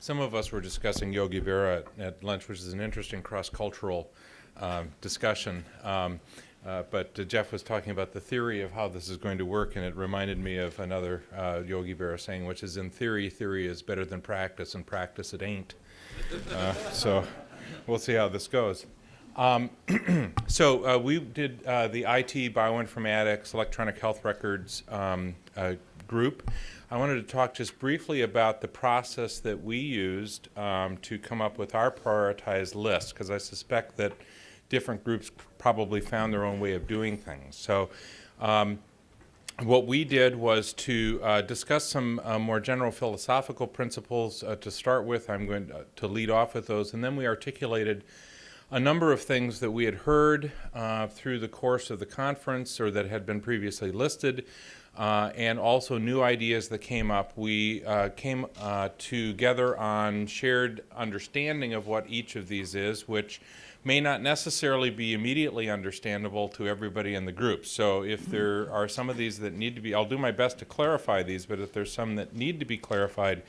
some of us were discussing Yogi Berra at, at lunch, which is an interesting cross-cultural um, discussion. Um, uh, but uh, Jeff was talking about the theory of how this is going to work, and it reminded me of another uh, Yogi Berra saying, which is in theory, theory is better than practice, and practice it ain't. Uh, so we'll see how this goes. Um, so uh, we did uh, the IT, bioinformatics, electronic health records um, group. I wanted to talk just briefly about the process that we used um, to come up with our prioritized list, because I suspect that different groups probably found their own way of doing things. So um, what we did was to uh, discuss some uh, more general philosophical principles uh, to start with. I'm going to, lead off with those. And then we articulated a number of things that we had heard uh, through the course of the conference or that had been previously listed. Uh, and also new ideas that came up. We uh, came together on shared understanding of what each of these is, which may not necessarily be immediately understandable to everybody in the group. So if there are some of these that need to be, I'll do my best to clarify these, but if there's some that need to be clarified,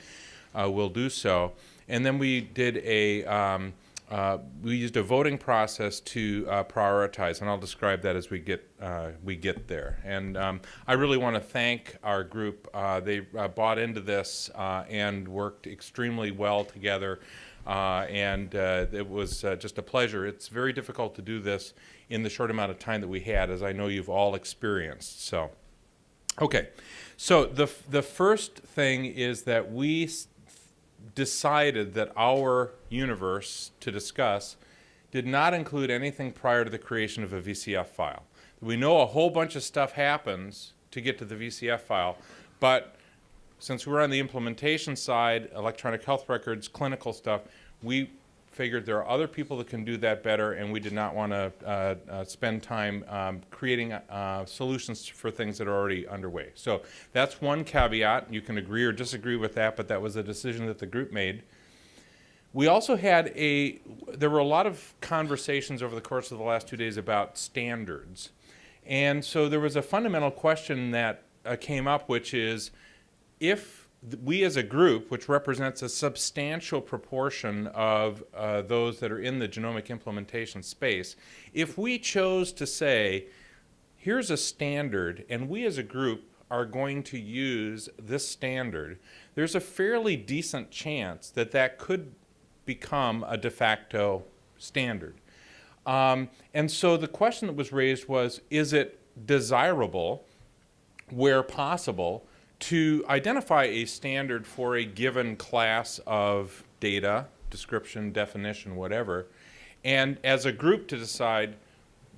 uh, we'll do so. And then we did a, um, uh, we used a voting process to uh, prioritize, and I'll describe that as we get uh, we get there. And um, I really want to thank our group. Uh, they uh, bought into this and worked extremely well together. Uh, and uh, it was uh, just a pleasure. It's very difficult to do this in the short amount of time that we had, as I know you've all experienced. So, okay. So the, the first thing is that we decided that our universe to discuss did not include anything prior to the creation of a VCF file. We know a whole bunch of stuff happens to get to the VCF file, but since we're on the implementation side, electronic health records, clinical stuff, we figured there are other people that can do that better, and we did not want to uh, uh, spend time um, creating uh, solutions for things that are already underway. So that's one caveat. You can agree or disagree with that, but that was a decision that the group made. We also had a, there were a lot of conversations over the course of the last two days about standards. And so there was a fundamental question that uh, came up, which is, if we as a group, which represents a substantial proportion of uh, those that are in the genomic implementation space, if we chose to say, here's a standard, and we as a group are going to use this standard, there's a fairly decent chance that that could become a de facto standard. Um, and so the question that was raised was, is it desirable, where possible, to identify a standard for a given class of data, description, definition, whatever, and as a group to decide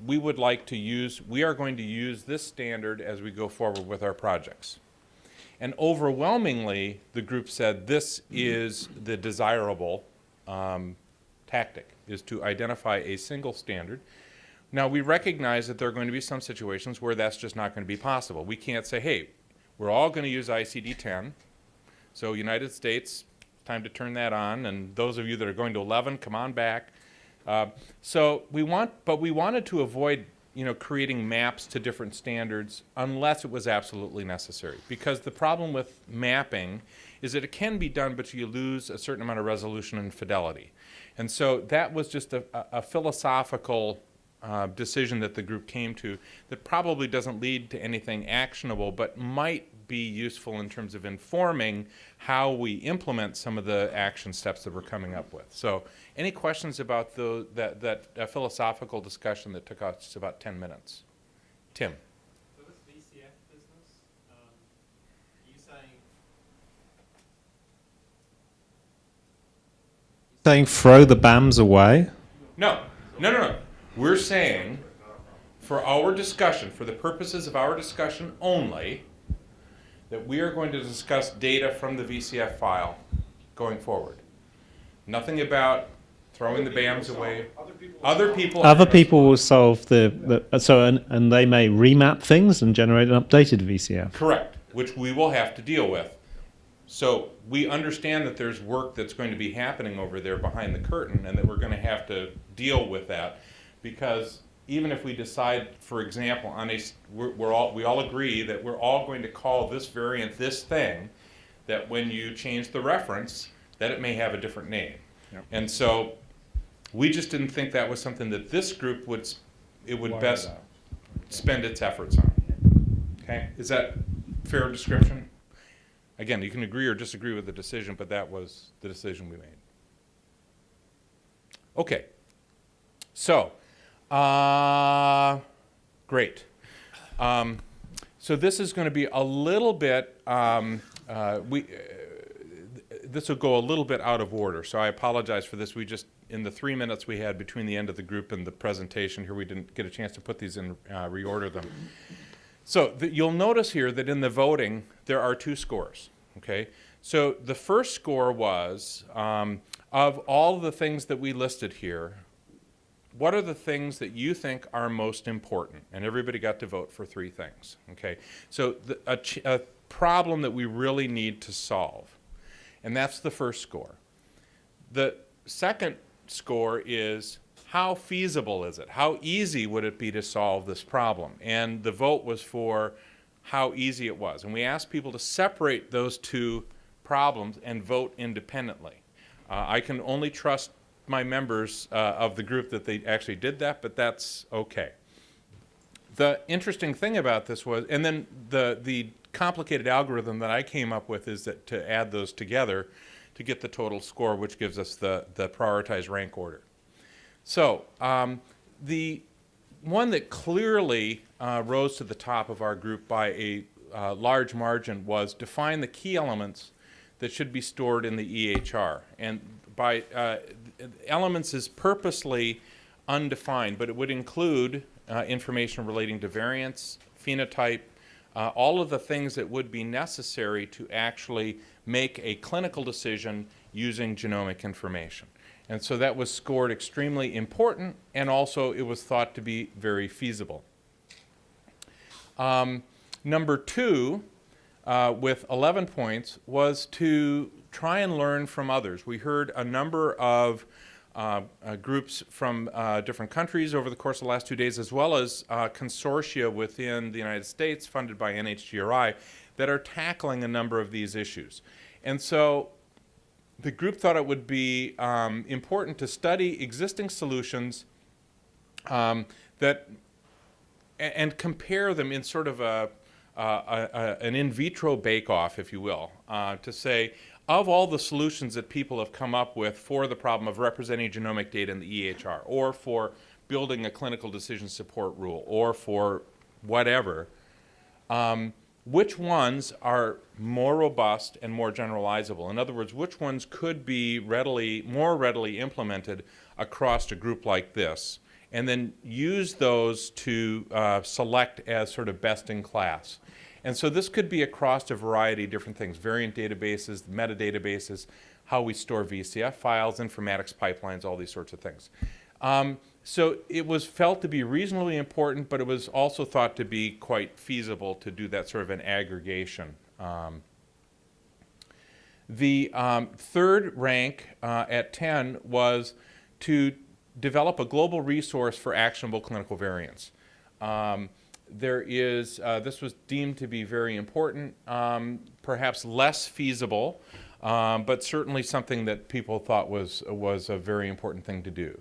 we would like to use, we are going to use this standard as we go forward with our projects. And overwhelmingly, the group said this is the desirable um, tactic, is to identify a single standard. Now, we recognize that there are going to be some situations where that's just not going to be possible. We can't say, hey, we're all going to use ICD-10. So United States, time to turn that on. And those of you that are going to 11, come on back. Uh, so we want, but we wanted to avoid you know, creating maps to different standards unless it was absolutely necessary. Because the problem with mapping is that it can be done, but you lose a certain amount of resolution and fidelity. And so that was just a, a philosophical uh, decision that the group came to that probably doesn't lead to anything actionable, but might be useful in terms of informing how we implement some of the action steps that we're coming up with. So any questions about the, that, that uh, philosophical discussion that took us about 10 minutes? Tim. So this VCF business, um, you saying, saying throw the BAMs away? No, no, no, no. We're saying, for our discussion, for the purposes of our discussion only, that we are going to discuss data from the VCF file going forward. Nothing about throwing the BAMs away. Other people. Other people will solve the, the so and, and they may remap things and generate an updated VCF. Correct, which we will have to deal with. So we understand that there's work that's going to be happening over there behind the curtain and that we're going to have to deal with that because even if we decide, for example, on a, we're, we're, all, we all agree that we're all going to call this variant this thing, that when you change the reference, that it may have a different name. Yep. And so we just didn't think that was something that this group would, it would Wire best that. spend its efforts on. Okay, is that fair description? Again, you can agree or disagree with the decision, but that was the decision we made. Okay, so, uh, great. Um, so this is going to be a little bit, um, uh, we, uh, this will go a little bit out of order, so I apologize for this. We just, in the three minutes we had between the end of the group and the presentation here, we didn't get a chance to put these in, uh, reorder them. So the, you'll notice here that in the voting, there are two scores, okay? So the first score was, um, of all the things that we listed here, what are the things that you think are most important? And everybody got to vote for three things, okay? So the, a, a problem that we really need to solve, and that's the first score. The second score is how feasible is it? How easy would it be to solve this problem? And the vote was for how easy it was. And we asked people to separate those two problems and vote independently. Uh, I can only trust my members uh, of the group that they actually did that, but that's okay. The interesting thing about this was, and then the, the complicated algorithm that I came up with is that to add those together to get the total score, which gives us the, the prioritized rank order. So um, the one that clearly uh, rose to the top of our group by a uh, large margin was define the key elements that should be stored in the EHR. And by uh, elements is purposely undefined, but it would include uh, information relating to variance, phenotype, uh, all of the things that would be necessary to actually make a clinical decision using genomic information. And so that was scored extremely important, and also it was thought to be very feasible. Um, number two, uh, with 11 points, was to try and learn from others. We heard a number of uh, uh, groups from uh, different countries over the course of the last two days, as well as uh, consortia within the United States funded by NHGRI that are tackling a number of these issues. And so the group thought it would be um, important to study existing solutions um, that and compare them in sort of a, a, a an in vitro bake-off, if you will, uh, to say of all the solutions that people have come up with for the problem of representing genomic data in the EHR, or for building a clinical decision support rule, or for whatever, um, which ones are more robust and more generalizable? In other words, which ones could be readily, more readily implemented across a group like this? And then use those to uh, select as sort of best in class. And so this could be across a variety of different things, variant databases, metadatabases, how we store VCF files, informatics pipelines, all these sorts of things. Um, so it was felt to be reasonably important, but it was also thought to be quite feasible to do that sort of an aggregation. Um, the um, third rank uh, at 10 was to develop a global resource for actionable clinical variants. Um, there is, uh, this was deemed to be very important, um, perhaps less feasible, um, but certainly something that people thought was, was a very important thing to do.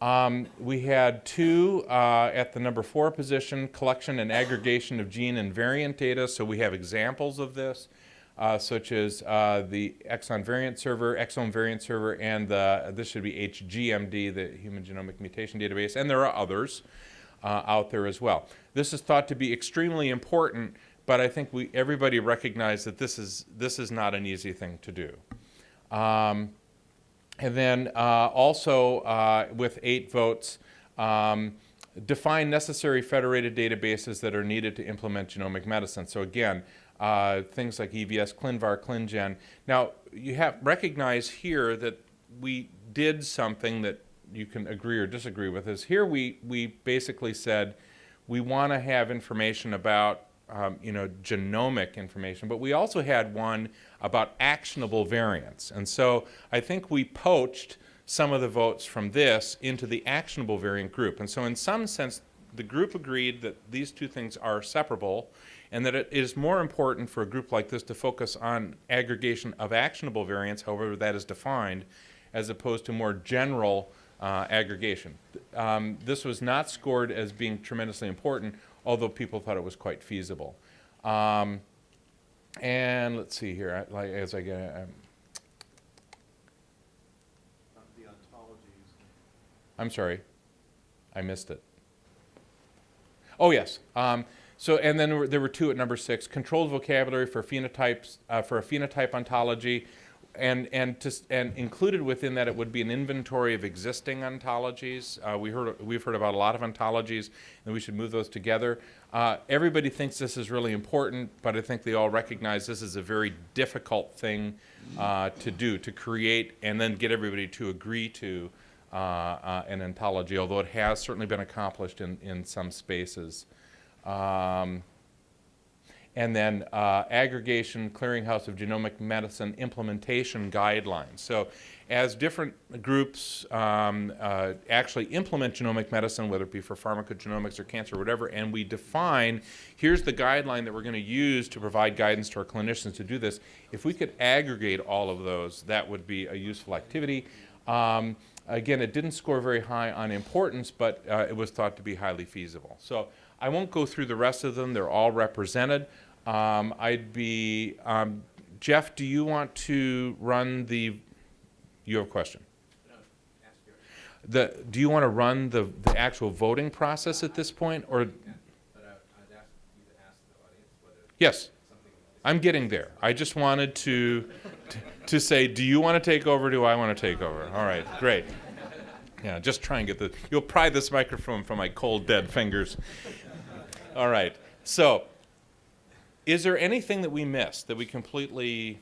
Um, we had two uh, at the number four position, collection and aggregation of gene and variant data. So we have examples of this, uh, such as uh, the exon variant server, exome variant server, and the, this should be HGMD, the Human Genomic Mutation Database, and there are others uh, out there as well. This is thought to be extremely important, but I think we everybody recognized that this is this is not an easy thing to do. Um, and then uh, also uh, with eight votes, um, define necessary federated databases that are needed to implement genomic medicine. So again, uh, things like EVS, ClinVar, ClinGen. Now you have recognize here that we did something that you can agree or disagree with. Is here we we basically said we want to have information about um, you know, genomic information, but we also had one about actionable variants. And so I think we poached some of the votes from this into the actionable variant group. And so in some sense, the group agreed that these two things are separable, and that it is more important for a group like this to focus on aggregation of actionable variants, however that is defined, as opposed to more general uh, aggregation. Um, this was not scored as being tremendously important, although people thought it was quite feasible. Um, and let's see here, I- like, as I get, um, The ontologies. I'm sorry, I missed it. Oh, yes. Um, so, and then there were, there were two at number six, controlled vocabulary for phenotypes, uh, for a phenotype ontology, and, and to, and included within that, it would be an inventory of existing ontologies. Uh, we heard, we've heard about a lot of ontologies, and we should move those together. Uh, everybody thinks this is really important, but I think they all recognize this is a very difficult thing uh, to do, to create and then get everybody to agree to uh, uh, an ontology, although it has certainly been accomplished in, in some spaces. Um, and then uh, aggregation, clearinghouse of genomic medicine implementation guidelines. So as different groups um, uh, actually implement genomic medicine, whether it be for pharmacogenomics or cancer or whatever, and we define, here's the guideline that we're going to use to provide guidance to our clinicians to do this, if we could aggregate all of those, that would be a useful activity. Um, again, it didn't score very high on importance, but uh, it was thought to be highly feasible. So I won't go through the rest of them. They're all represented. Um, I'd be, um, Jeff, do you want to run the, you have a question? The, do you want to run the, the actual voting process at this point, or? But I, I'd ask you to ask the audience whether Yes. I'm getting there. I just wanted to, to- to say, do you want to take over, do I want to take over? All right, great. Yeah, just try and get the, you'll pry this microphone from my cold, dead fingers. All right, so, is there anything that we missed, that we completely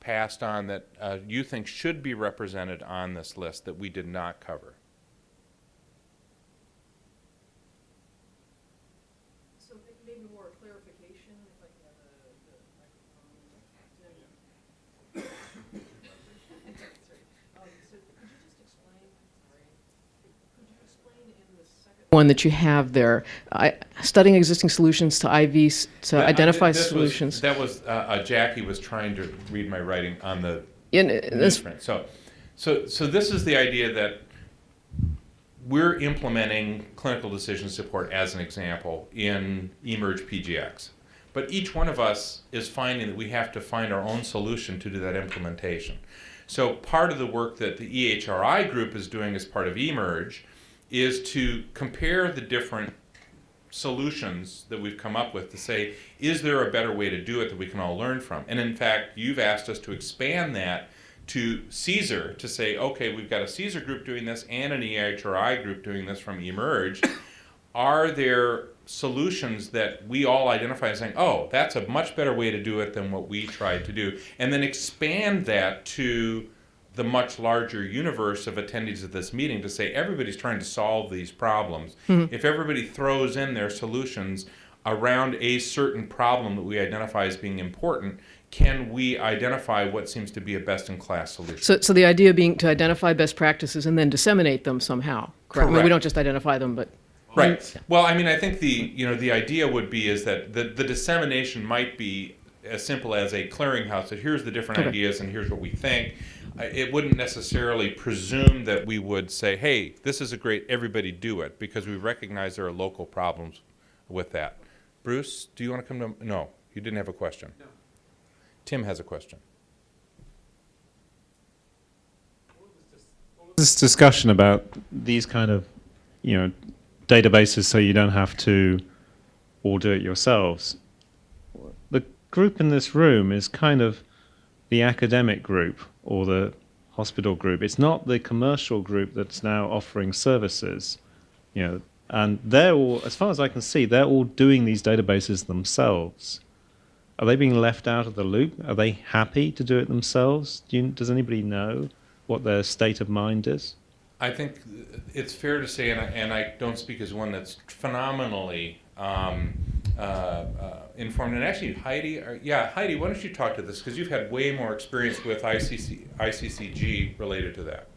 passed on that uh, you think should be represented on this list that we did not cover? So may- maybe more clarification, if I can have the, the microphone. Tim. Sorry. Um, so could you just explain, sorry, could you explain in the second? One that you have there, I, studying existing solutions to IVs, to I- identify this was- solutions. That was, uh, uh, Jackie was trying to read my writing on the In, this, newsprint. So, so, so this is the idea that we're implementing clinical decision support as an example in eMERGE PGX. But each one of us is finding that we have to find our own solution to do that implementation. So part of the work that the EHRI group is doing as part of eMERGE is to compare the different solutions that we've come up with to say, is there a better way to do it that we can all learn from? And in fact, you've asked us to expand that to CSER to say, okay, we've got a CSER group doing this and an EHRI group doing this from eMERGE. Are there solutions that we all identify as saying, oh, that's a much better way to do it than what we tried to do? And then expand that to the much larger universe of attendees of this meeting to say everybody's trying to solve these problems. Mm-hmm. If everybody throws in their solutions around a certain problem that we identify as being important, can we identify what seems to be a best in class solution? so, so the idea being to identify best practices and then disseminate them somehow, correct? I mean, we don't just identify them, but. Right. Well, I mean, I think the you know the idea would be is that the the dissemination might be as simple as a clearinghouse that here's the different Okay. ideas and here's what we think. It wouldn't necessarily presume that we would say, hey, this is a great, everybody do it, because we recognize there are local problems with that. Bruce, do you want to come to? No, you didn't have a question. No. Tim has a question. this discussion about these kind of, you know, databases so you don't have to all do it yourselves. The group in this room is kind of the academic group or the hospital group. It's not the commercial group that's now offering services, you know, and they're all, as far as I can see, they're all doing these databases themselves. Are they being left out of the loop? Are they happy to do it themselves? Do you, does anybody know what their state of mind is? I think it's fair to say, and I, and I don't speak as one that's phenomenally um, uh, uh, informed. And actually, Heidi, or, yeah, Heidi, why don't you talk to this because you've had way more experience with ICC, ICCG related to that.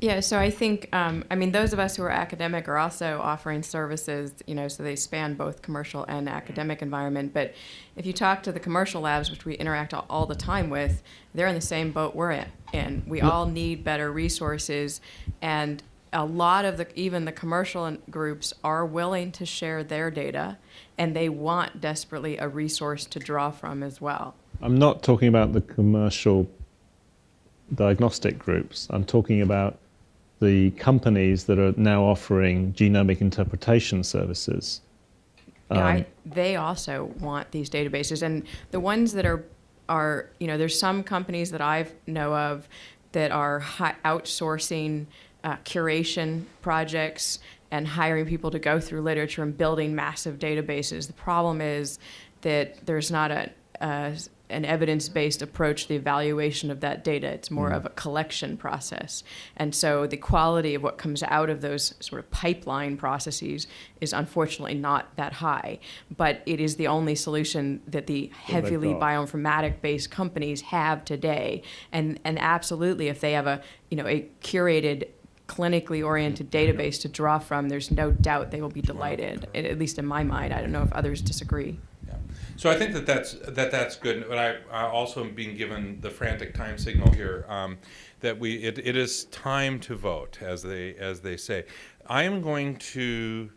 Yeah, so I think, um, I mean, those of us who are academic are also offering services, you know, so they span both commercial and academic environment. But if you talk to the commercial labs, which we interact all, all the time with, they're in the same boat we're in. in. We all need better resources, and a lot of the, even the commercial groups are willing to share their data, and they want desperately a resource to draw from as well. I'm not talking about the commercial diagnostic groups. I'm talking about the companies that are now offering genomic interpretation services. Yeah, I, Um, they also want these databases, and the ones that are are you know there's some companies that I know of that are outsourcing uh, curation projects and hiring people to go through literature and building massive databases. The problem is that there's not a, an evidence-based approach to the evaluation of that data. It's more of a collection process. And so the quality of what comes out of those sort of pipeline processes is unfortunately not that high. But it is the only solution that the heavily bioinformatic-based companies have today. And, and absolutely, if they have a, you know, a curated clinically oriented database to draw from, there's no doubt they will be delighted, at at least in my mind. I don't know if others disagree. Yeah. So I think that that's, that that's good, but I, I also am being given the frantic time signal here, um, that we, it, it is time to vote, as they, as they say. I am going to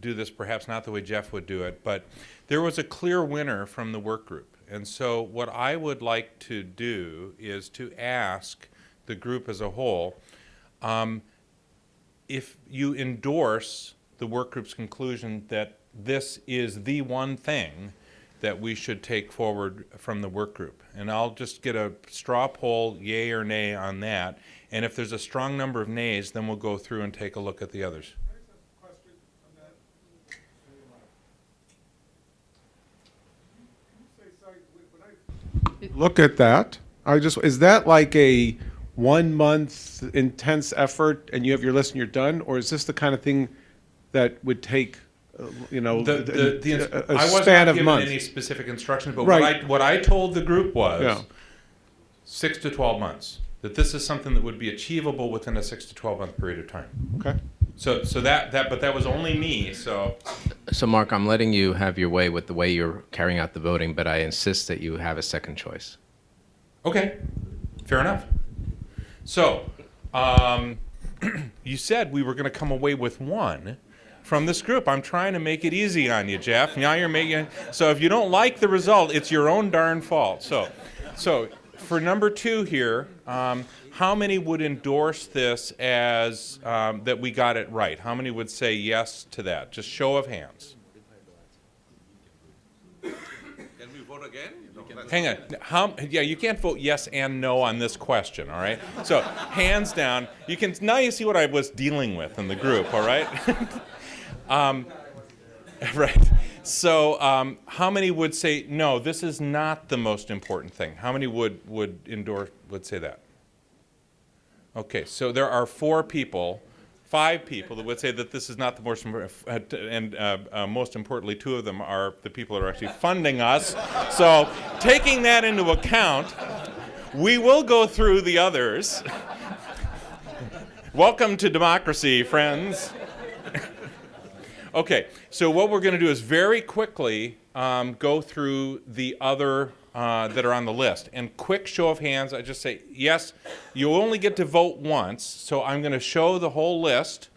do this perhaps not the way Jeff would do it, but there was a clear winner from the work group. And so what I would like to do is to ask the group as a whole, um, if you endorse the work group's conclusion that this is the one thing that we should take forward from the work group. And I'll just get a straw poll, yay or nay on that. And if there's a strong number of nays, then we'll go through and take a look at the others. look at that. I just is that like a one month intense effort and you have your list and you're done, or is this the kind of thing that would take, uh, you know, The, the, the, ins- a, a I was span not of given months? any specific instructions, but Right. what I, what I told the group was Yeah. six to 12 months. That this is something that would be achievable within a six to 12 month period of time. Okay. So, so that, that, but that was only me, so. So, Mark, I'm letting you have your way with the way you're carrying out the voting, but I insist that you have a second choice. Okay, fair enough. So, um, you said we were going to come away with one from this group. I'm trying to make it easy on you, Jeff. Now you're making so if you don't like the result, it's your own darn fault. So, so for number two here, um, how many would endorse this as um, that we got it right? How many would say yes to that? Just show of hands. Can we vote again? No, Hang on. How, yeah, you can't vote yes and no on this question, all right? So, hands down. You can now you see what I was dealing with in the group, all right? um, right. So, um, how many would say no? This is not the most important thing. How many would would endorse would say that? Okay, so there are four people, five people that would say that this is not the most important, and uh, uh, most importantly, two of them are the people that are actually funding us. So, taking that into account, we will go through the others. Welcome to democracy, friends. Okay, so what we're going to do is very quickly um, go through the other uh, that are on the list. And quick show of hands, I just say, yes, you only get to vote once, so I'm going to show the whole list.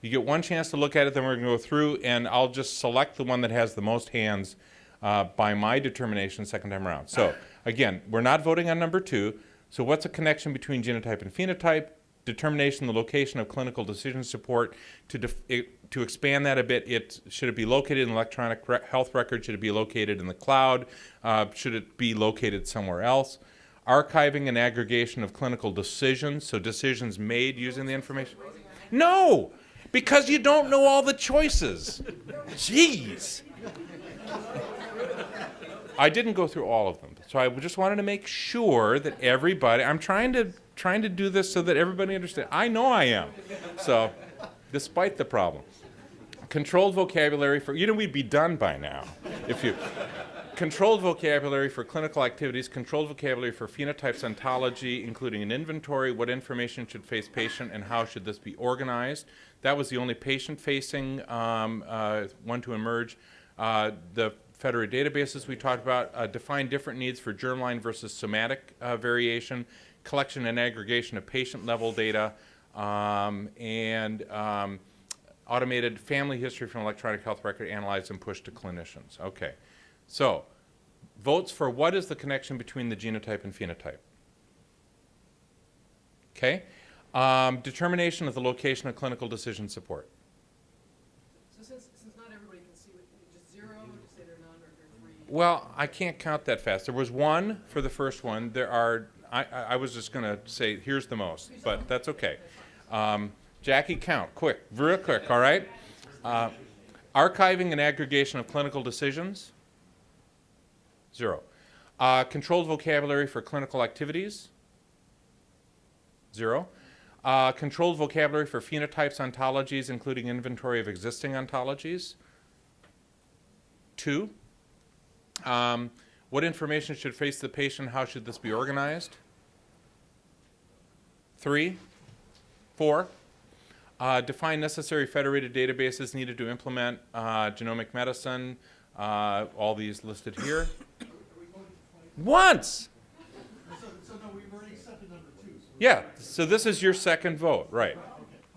You get one chance to look at it, then we're going to go through, and I'll just select the one that has the most hands uh, by my determination second time around. So, again, we're not voting on number two. So, what's a connection between genotype and phenotype? Determination the location of clinical decision support to it, to expand that a bit it should it be located in electronic re- health record? Should it be located in the cloud? Uh, should it be located somewhere else? Archiving and aggregation of clinical decisions so decisions made using the information? No! Because you don't know all the choices. Jeez! I didn't go through all of them, so I just wanted to make sure that everybody. I'm trying to trying to do this so that everybody understands. I know I am. So, despite the problem, controlled vocabulary for you know we'd be done by now if you controlled vocabulary for clinical activities, controlled vocabulary for phenotypes ontology, including an inventory, what information should face patient, and how should this be organized. That was the only patient-facing um, uh, one to emerge. Uh, the federated databases we talked about uh, define different needs for germline versus somatic uh, variation, collection and aggregation of patient-level data, um, and um, automated family history from electronic health record analyzed and pushed to clinicians. Okay. So, votes for what is the connection between the genotype and phenotype? Okay. Um, determination of the location of clinical decision support. So since, since not everybody can see, just zero, just say they're none, or they're three? Well, I can't count that fast. There was one for the first one. There are, I, I was just going to say, here's the most, but that's okay. Um, Jackie, count, quick, real quick, all right? Uh, archiving and aggregation of clinical decisions, zero. Uh, controlled vocabulary for clinical activities, zero. Uh, controlled vocabulary for phenotypes, ontologies, including inventory of existing ontologies, two. Um, what information should face the patient? How should this be organized? Three. Four. Uh, define necessary federated databases needed to implement uh, genomic medicine. Uh, all these listed here. Once. Yeah. So this is your second vote, right?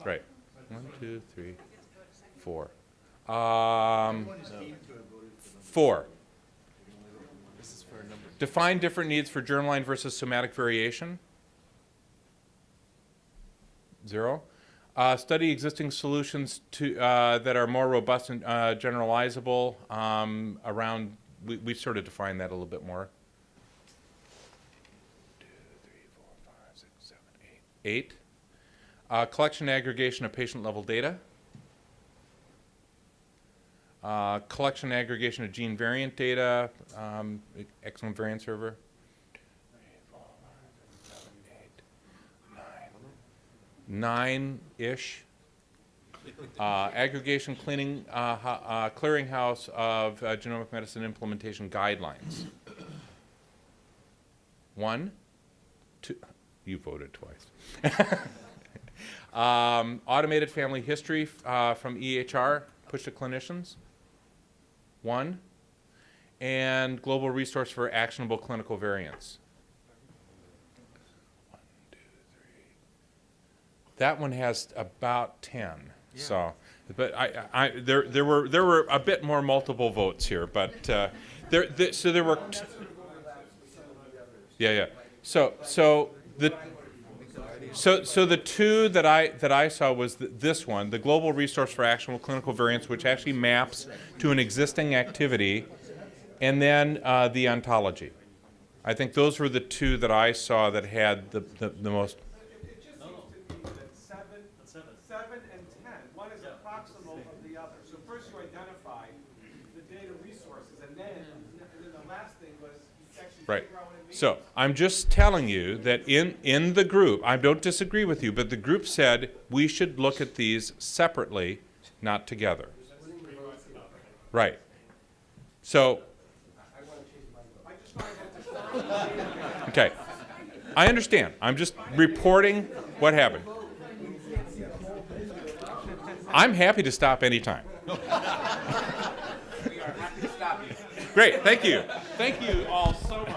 Right. One, two, three, four. Um, four. Define different needs for germline versus somatic variation. Zero. Uh, study existing solutions to, uh, that are more robust and uh, generalizable um, around, we, we sort of define that a little bit more. Two, three, four, five, six, seven, eight. Eight. Uh, collection aggregation of patient level data. Uh, collection and aggregation of gene variant data, um, excellent variant server. Nine-ish. Uh, aggregation cleaning, uh, uh, clearinghouse of uh, genomic medicine implementation guidelines. One, two, you voted twice. um, automated family history uh, from EHR, push to clinicians one, and global resource for actionable clinical variants. One, two, three. That one has about ten. Yeah. So, but I, I, there, there were there were a bit more multiple votes here, but uh, there, there, so there were. Yeah, yeah. So, so the. So, so the two that I that I saw was th- this one, the global resource for actionable clinical variants, which actually maps to an existing activity, and then uh, the ontology. I think those were the two that I saw that had the, the, the most. It just seems to me that seven, seven and ten, one is proximal of the other. So first you identify the data resources, and then, and then the last thing was Right. figure out what it means. So I'm just telling you that in, in the group, I don't disagree with you, but the group said we should look at these separately, not together. Right. So. Okay. I understand. I'm just reporting what happened. I'm happy to stop anytime. Great. Thank you. Thank you all so much.